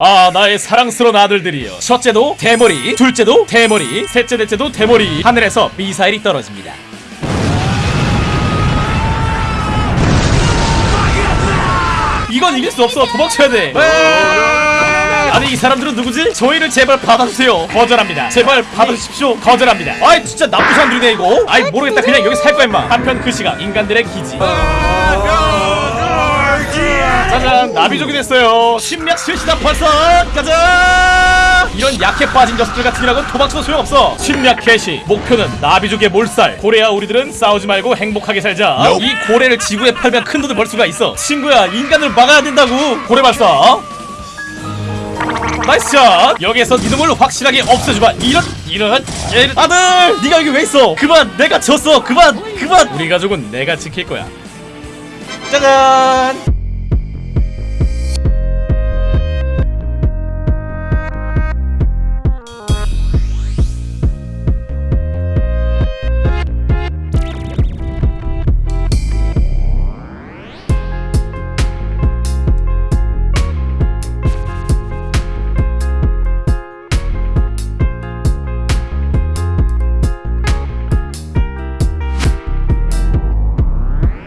아 나의 사랑스러운 아들들이여. 첫째도 대머리 둘째도 대머리 셋째 넷째도 대머리 하늘에서 미사일이 떨어집니다. 이건 이길 수 없어. 도망쳐야 돼. 아니 이 사람들은 누구지? 저희를 제발 받아주세요. 거절합니다. 제발 받아주십시오. 거절합니다. 아이 진짜 나쁜 사람들이네 이거. 아이 모르겠다. 그냥 여기 살 거야 임마. 한편 그 시각 인간들의 기지 짜잔 나비족이 됐어요. 심리학 실시다 벌써. 가자! 이런 약해 빠진 녀석들 같은 이라고 도망쳐도 소용없어. 심리학 개시. 목표는 나비족의 몰살. 고래야 우리들은 싸우지 말고 행복하게 살자. 이 고래를 지구에 팔면 큰 돈을 벌 수가 있어. 친구야 인간을 막아야 된다고. 고래 발사. nice shot. 여기에서 이놈을 확실하게 없애주마. 이런 이런 이런. 아들 네가 여기 왜 있어? 그만 내가 졌어. 그만 그만. 우리 가족은 내가 지킬 거야. 짜잔